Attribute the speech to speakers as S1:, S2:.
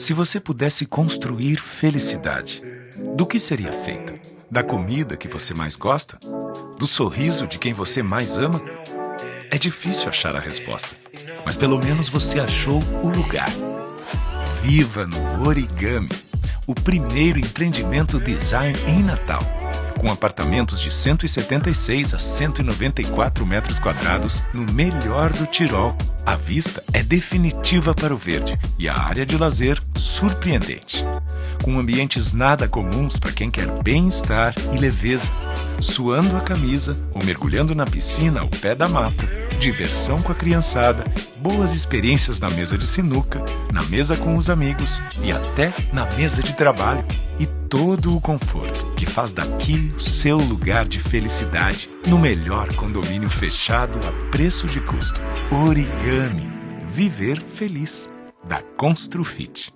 S1: Se você pudesse construir felicidade, do que seria feita? Da comida que você mais gosta? Do sorriso de quem você mais ama? É difícil achar a resposta, mas pelo menos você achou o lugar. Viva no Origami, o primeiro empreendimento design em Natal com apartamentos de 176 a 194 metros quadrados no melhor do Tirol. A vista é definitiva para o verde e a área de lazer surpreendente. Com ambientes nada comuns para quem quer bem-estar e leveza, suando a camisa ou mergulhando na piscina ao pé da mata, diversão com a criançada, boas experiências na mesa de sinuca, na mesa com os amigos e até na mesa de trabalho. Todo o conforto que faz daqui o seu lugar de felicidade no melhor condomínio fechado a preço de custo. Origami. Viver feliz. Da Construfit.